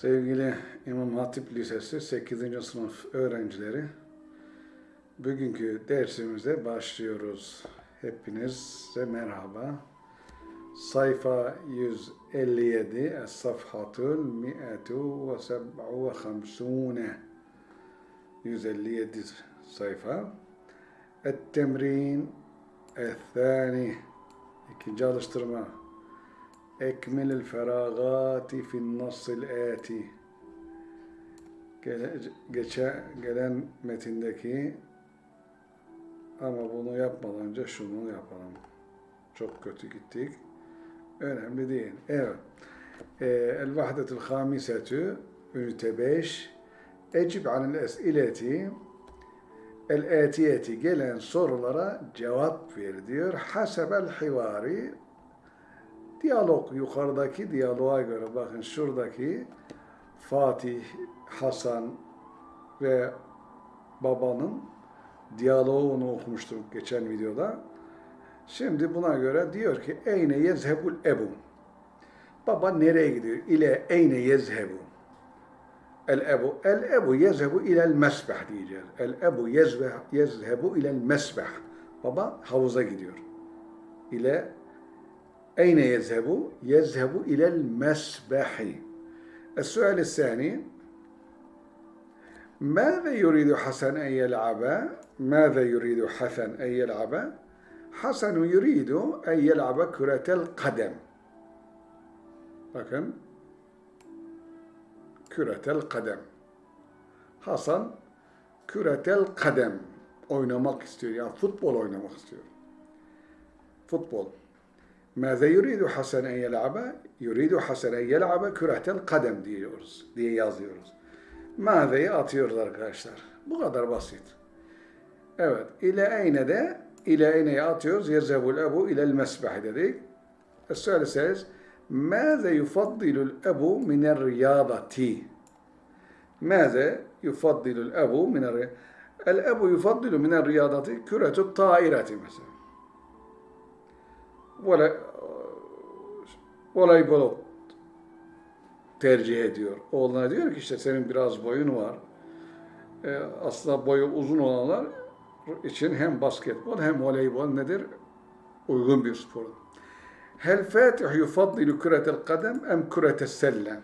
Sevgili İmam Hatip Lisesi 8. sınıf öğrencileri, bugünkü dersimize başlıyoruz. Hepinize merhaba. Sayfa 157, Es-Safhatul Mi'atu ve Seb'u ve Hamsune. 157 sayfa. Et-Temrin El-Thani. İkinci alıştırma. Feragati fin nasıl ati. Geçe, gelen metindeki ama bunu yapmadan önce şunu yapalım. Çok kötü gittik. Önemli değil. Evet. El vahdetul hamisetü ünite 5 Ecib anil es'ileti el etiyeti gelen sorulara cevap ver diyor. Hasebel hivari Diyalog, yukarıdaki diyaloğa göre bakın şuradaki Fatih, Hasan ve babanın diyaloğunu okumuştuk geçen videoda. Şimdi buna göre diyor ki Eyne yezhebul ebu. Baba nereye gidiyor? İle eyne yezhebu. El ebu. El ebu yezhebu ilel mesbeh diyeceğiz. El ebu yezhebu ilel mesbeh. Baba havuza gidiyor. İle أين يذهب؟ يذهب إلى المسبح السؤال الثاني ماذا يريد حسن أن يلعب؟ ماذا يريد حسن أن يلعب؟ حسن يريد أن يلعب كرة القدم bakın küretel kadem Hasan küretel kadem oynamak istiyor yani futbol oynamak istiyor futbol Mâze yuridu hasenen yel'abe yuridu hasenen yel'abe küretel kadem diyoruz, diye yazıyoruz. Mâzeyi atıyoruz arkadaşlar. Bu kadar basit. Evet. İle eyne de ile eyneye atıyoruz. Yezebul ebu ilel mesbeh dedik. E söyleseniz Mâze yufaddilul ebu miner riyadati. Mâze yufaddilul ebu miner riyadati. El ebu yufaddilu miner riyadati küretü taireti mesela. Ve voleybol tercih ediyor. Oğluna diyor ki işte senin biraz boyun var. Ee, aslında boyu uzun olanlar için hem basketbol hem voleybol nedir? Uygun bir spor. Hel Fatih yufaddilu küretel kadem em küretel selle?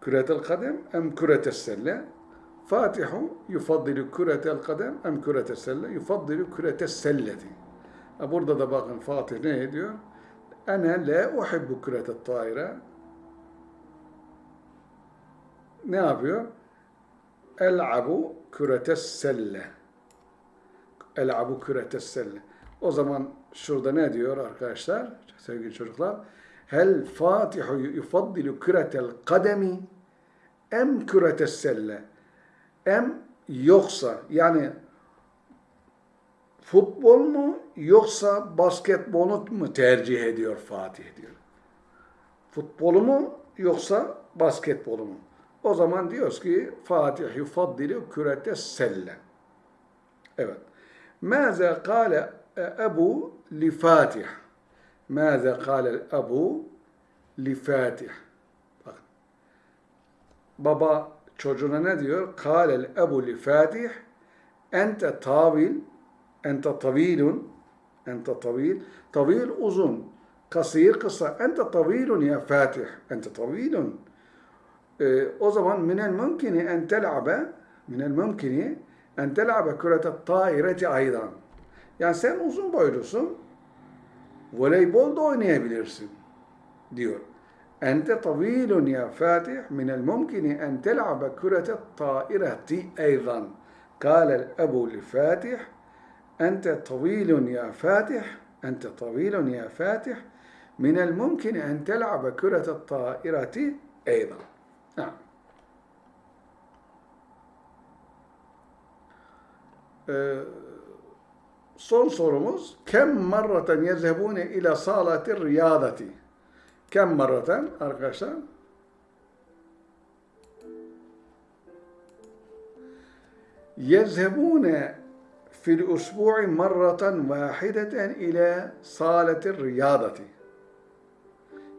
Küretel kadem em küretel selle? Fatihu yufaddilu küretel kadem em küretel selle? Yufaddilu küretel selleti. Burada da bakın Fatih ne diyor? Ene la uhibbu küretet taire. Ne yapıyor? El'abu küretes selle. El'abu küretes selle. O zaman şurada ne diyor arkadaşlar? Sevgili çocuklar. Hel Fatihu yufaddilu küretel kademi em küretes selle. Em yoksa yani futbol mu yoksa basketbolu mu tercih ediyor Fatih diyor. Futbolu mu yoksa basketbolu mu? O zaman diyoruz ki Fatih yufaddilu kürete selle. Evet. Mâze kâle ebu li Fatih. Mâze kâle ebu li Fatih. Bak. Baba çocuğuna ne diyor? Kâle ebu li Fatih ente tavil ente tavilun ente tavil tavil uzun kasir kısa ente tavilun ya Fatih ente tavilun ee, o zaman minel mümkini en tel'abe minel mümkini en tel'abe küretet taireti aydan yani sen uzun boylusun voleybol da oynayabilirsin diyor ente tavilun ya Fatih minel mümkini en tel'abe küretet taireti aydan قال الأب لفاتح أنت طويل يا فاتح أنت طويل يا فاتح. من الممكن أن تلعب كرة الطائرة أيضا. نعم. أه، صون صورموز كم مرة يذهبون إلى صالة الرياضة؟ كم مرة؟ أرغشا يذهبون fil usbu'i marratan vahideten ila salati riyadati.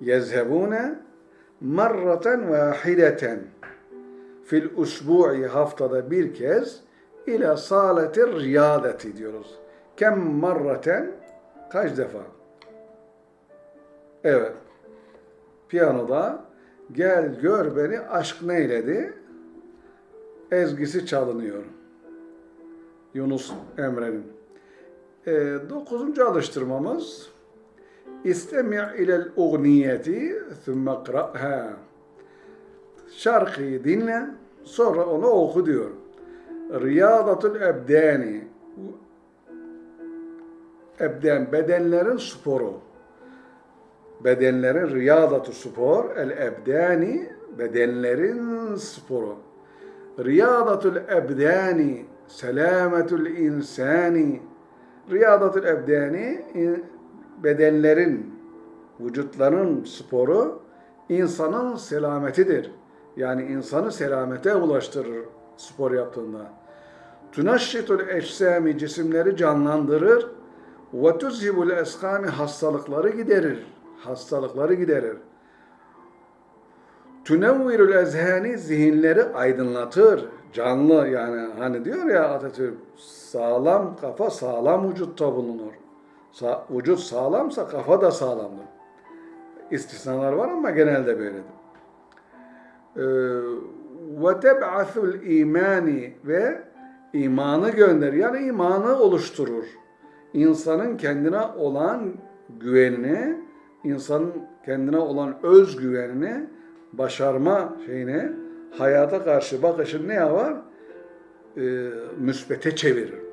Yezhebune marraten vahideten fil usbu'i haftada bir kez ila saleti riyadeti diyoruz. Kem marraten kaç defa? Evet. Piyanoda gel gör beni aşk neyledi? Ezgisi çalınıyor. Yunus Emre'nin. E, dokuzuncu alıştırmamız İstemi' ilel ugniyeti thumma qra'ha. Şarkıyı dinle, sonra onu oku diyor. Riyadatul ebdani. Ebden, bedenlerin sporu. Bedenlerin riyadatu spor, el ebdani, bedenlerin sporu. Riyadatul ebdani, selametul insani. Riyadatul ebdani, bedenlerin, vücutların sporu insanın selametidir. Yani insanı selamete ulaştırır spor yaptığında. Tunaşşitul eçsami cisimleri canlandırır. Ve tuzhibul eskami hastalıkları giderir. Hastalıkları giderir. Tunevvirul ezhani zihinleri aydınlatır. Canlı yani hani diyor ya Atatürk sağlam kafa sağlam vücutta bulunur. Sa vücut sağlamsa kafa da sağlamdır. İstisnalar var ama genelde böyledir. Ve teb'athul imani ve imanı gönder. Yani imanı oluşturur. İnsanın kendine olan güvenini, insanın kendine olan özgüvenini, başarma şeyini, hayata karşı bakışını ne yapar? Ee, müsbete çevirir.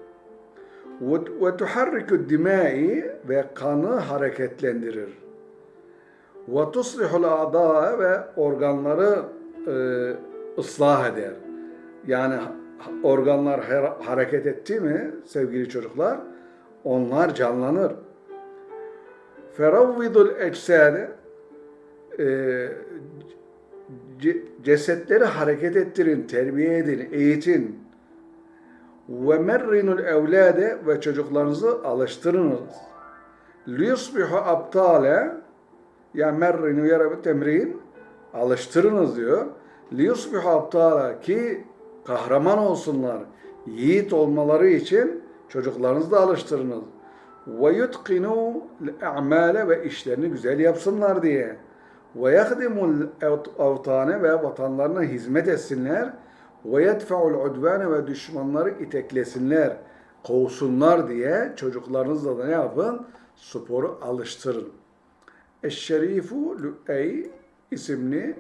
Ve tuharriku dimai ve kanı hareketlendirir. Ve tuslihul a'da ve organları e, ıslah eder. Yani organlar hareket etti mi sevgili çocuklar? Onlar canlanır. Feravvidul eczade e, cesetleri hareket ettirin, terbiye edin, eğitin. Ve merrinul evlade ve çocuklarınızı alıştırınız. Liyusbihu aptale ya merrinu yarabu temrin alıştırınız diyor. Liyusbihu aptala ki kahraman olsunlar, yiğit olmaları için çocuklarınızı da alıştırınız. Ve yutkinu amale ve işlerini güzel yapsınlar diye. Ve yahdimul avtane ve vatanlarına hizmet etsinler. Ve yedfa'ul udvane ve düşmanları iteklesinler, kovsunlar diye çocuklarınızla da ne yapın? Sporu alıştırın. Eşşerifu Lü'ey isimli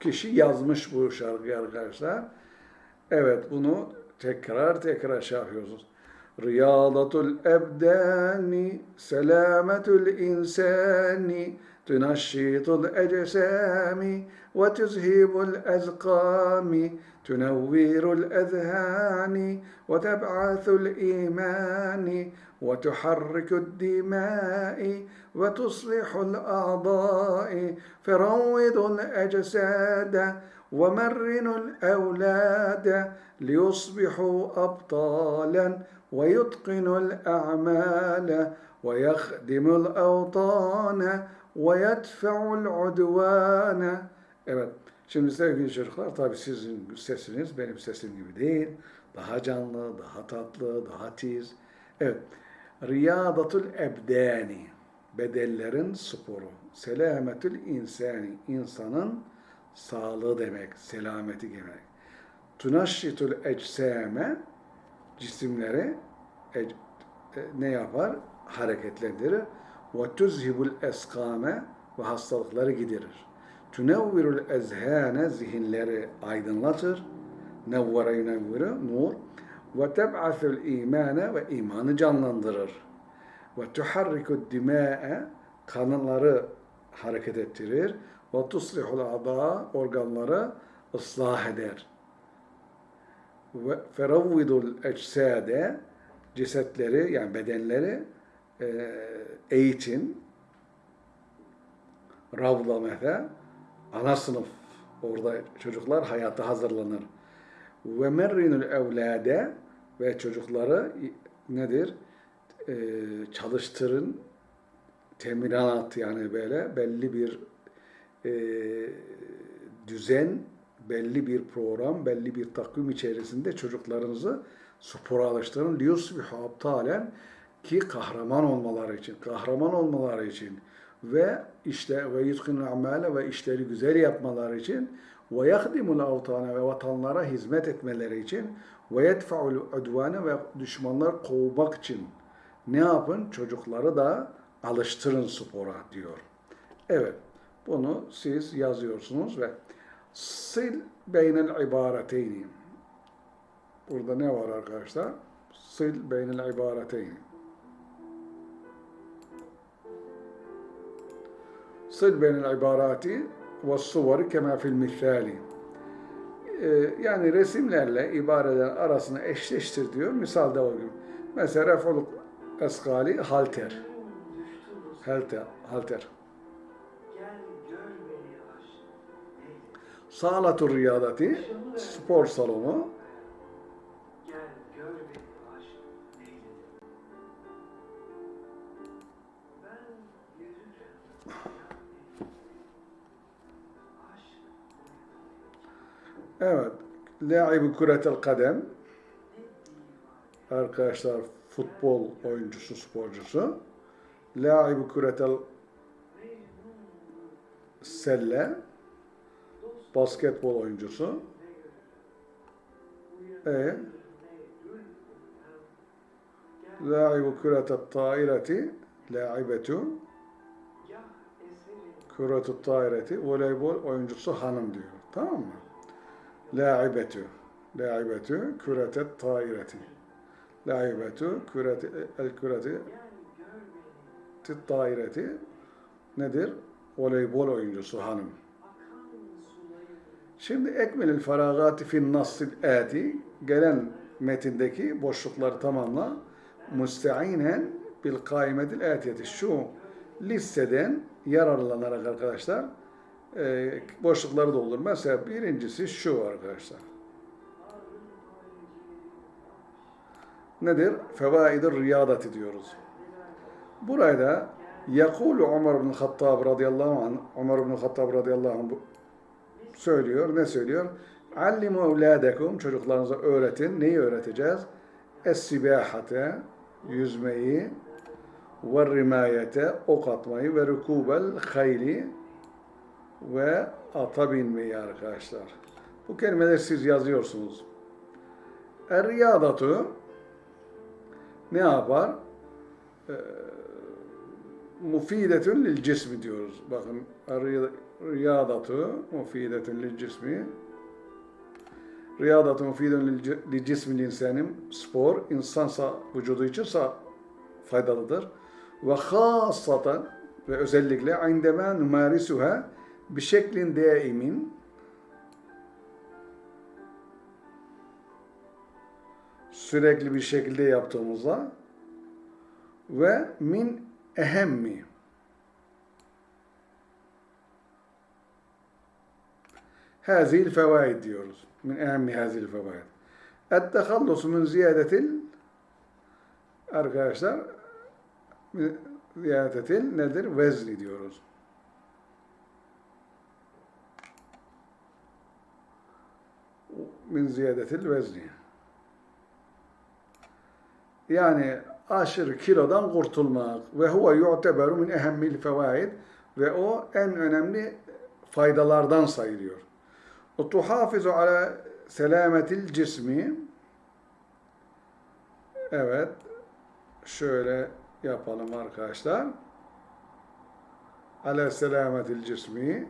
kişi yazmış bu şarkıyı arkadaşlar. Evet bunu tekrar tekrar şey yapıyoruz. Riyadatul ebdani, selametul insani, ecesami, ve tuzhibul ezkami, تنوير الأذهان وتبعث الإيمان وتحرك الدماء وتصلح الأعضاء. فروض الأجساد ومرن الأولاد ليصبحوا أبطالا ويتقن الأعمال ويخدم الأوطان ويدفع العدوان Evet. Şimdi sevgili çocuklar tabii sizin sesiniz benim sesim gibi değil. Daha canlı, daha tatlı, daha tiz. Evet. Riyadatul ebdani. Bedellerin sporu. Selametül insani. insanın sağlığı demek, selameti demek. Tunaşşitul ecsame cisimleri e, e, ne yapar? Hareketlendirir. Ve tuzhibul eskame ve hastalıkları giderir. Tünevvirul ezhane zihinleri aydınlatır. Nevvere yunevvire nur. Teb'athul imane ve imanı canlandırır. Ve tuharrikud dima'e kanları hareket ettirir. Ve tuslihul ada organları ıslah eder. Feravvidul ecsade cesetleri yani bedenleri e, eğitin. Ravda mesela ana sınıf orada çocuklar hayata hazırlanır. Ve merrinul evlade ve çocukları nedir? Ee, çalıştırın teminat yani böyle belli bir e, düzen, belli bir program, belli bir takvim içerisinde çocuklarınızı spora alıştırın. Liyusbihu abtalen ki kahraman olmaları için, kahraman olmaları için ve işte ve yutkinu amale ve işleri güzel yapmaları için ve yahdimul avtana ve vatanlara hizmet etmeleri için ve yedfa'ul udvane ve düşmanlar kovmak için ne yapın? Çocukları da alıştırın spora diyor. Evet, bunu siz yazıyorsunuz ve sil beynel ibareteyni. Burada ne var arkadaşlar? Sil beynel ibareteyni. Sil beynel ibarati ve suveri kema fil misali. Ee, Yani resimlerle ibarelerin arasını eşleştir diyor. Misalde o gibi. Mesela ref'ul eskali halter. Halter. halter. Sağlatur riyadati spor salonu. Evet. Laibu küretel kadem. Arkadaşlar futbol oyuncusu, sporcusu. Laibu küretel selle. Basketbol oyuncusu. E. Laibu küretel taireti. Laibetu. Küretel taireti. Voleybol oyuncusu hanım diyor. Tamam mı? Laibetu. Laibetu küretet taireti. Laibetu küreti el küreti tit daireti nedir? Voleybol oyuncusu hanım. Şimdi ekmelil feragati fin nassil ati gelen metindeki boşlukları tamamla müsteinen bil kaimetil atiyeti şu listeden yararlanarak arkadaşlar e, boşlukları doldur. Mesela birincisi şu arkadaşlar. Nedir? Fevaidir riyadati diyoruz. Burada Yakulu Ömer bin Hattab radıyallahu anh Ömer bin Hattab radıyallahu anh söylüyor. Ne söylüyor? Allimu evladekum çocuklarınıza öğretin. Neyi öğreteceğiz? Es-sibahate yüzmeyi ve rimayete ok atmayı ve rukubel hayli ve ata binmeyi arkadaşlar. Bu kelimeleri siz yazıyorsunuz. Er-riyadatu ne yapar? Ee, mufidetün lil cismi diyoruz. Bakın riyadatu mufidetün lil cismi Riyadatu mufidun lil- li cismil insanim spor insansa vücudu için sa- faydalıdır. Ve hasaten ve özellikle indema numarisuha şeklin daimin sürekli bir şekilde yaptığımızda ve min ehemmi hazil fevaid diyoruz. Min ehemmi hazil fevaid. Et-tehallusu min ziyadetil arkadaşlar ziyadetil nedir? Vezni diyoruz. Min ziyadetil vezni. Yani aşırı kilodan kurtulmak ve huve yu'teberu min ehemmil fevaid ve o en önemli faydalardan sayılıyor. O tuhafizu ala selametil cismi Evet. Şöyle yapalım arkadaşlar. Ala selametil cismi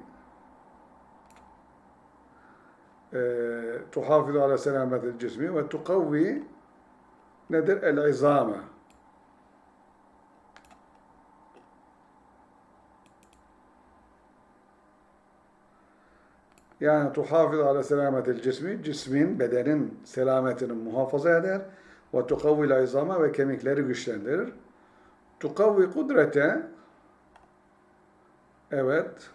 Ala selametil cismi ve tukavvi nedir? El-izame. Yani tuhafız ala selametil cismi, cismin, bedenin selametini muhafaza eder. Ve tukavvil izama ve kemikleri güçlendirir. Tukavvi kudrete, evet,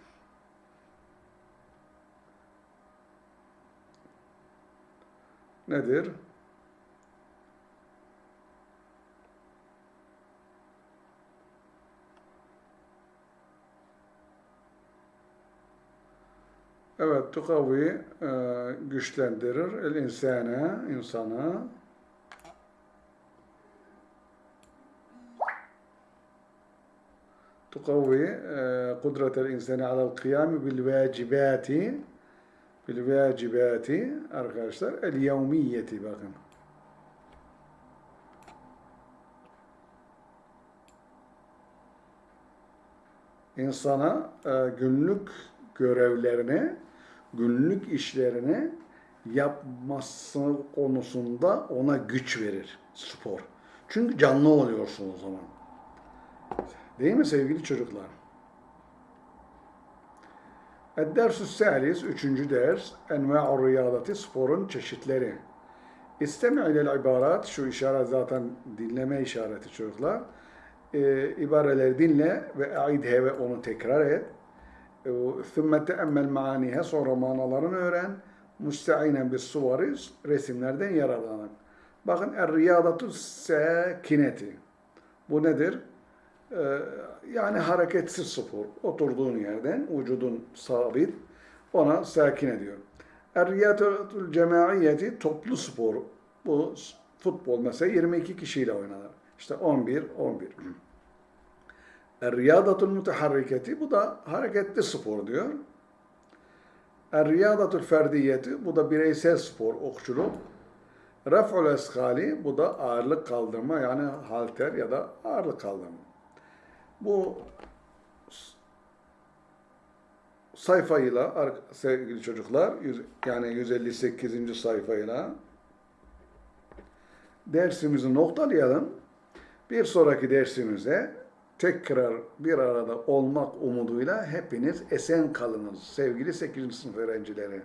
nedir? Evet, tukavi e, güçlendirir. El insana, insanı. Tukavi e, kudretel insana alel kıyami bil vacibati bil vacibati arkadaşlar el yevmiyeti bakın. insana e, günlük görevlerini, günlük işlerini yapması konusunda ona güç verir spor. Çünkü canlı oluyorsun o zaman. Değil mi sevgili çocuklar? Ed-dersu salis, üçüncü ders, enva'u riyadati, sporun çeşitleri. İstemi ilel ibarat, şu işaret zaten dinleme işareti çocuklar. Ee, ibareleri dinle ve aidhe ve onu tekrar et. Thümme teemmel maanihe, sonra manalarını öğren. Bis suvari, resimlerden yararlanın. Bakın, er-riyadatu sakineti. Bu nedir? Ee, yani hareketsiz spor. Oturduğun yerden vücudun sabit ona sakin ediyor. Er-riyadatul cemaiyeti toplu spor. Bu futbol mesela 22 kişiyle oynanır. İşte 11, 11. Er-riyadatul muteharriketi bu da hareketli spor diyor. Er-riyadatul ferdiyeti bu da bireysel spor, okçuluk. Raf'ul eskali bu da ağırlık kaldırma yani halter ya da ağırlık kaldırma. Bu sayfayla sevgili çocuklar yani 158. sayfayla dersimizi noktalayalım. Bir sonraki dersimize tekrar bir arada olmak umuduyla hepiniz esen kalınız sevgili 8. sınıf öğrencileri.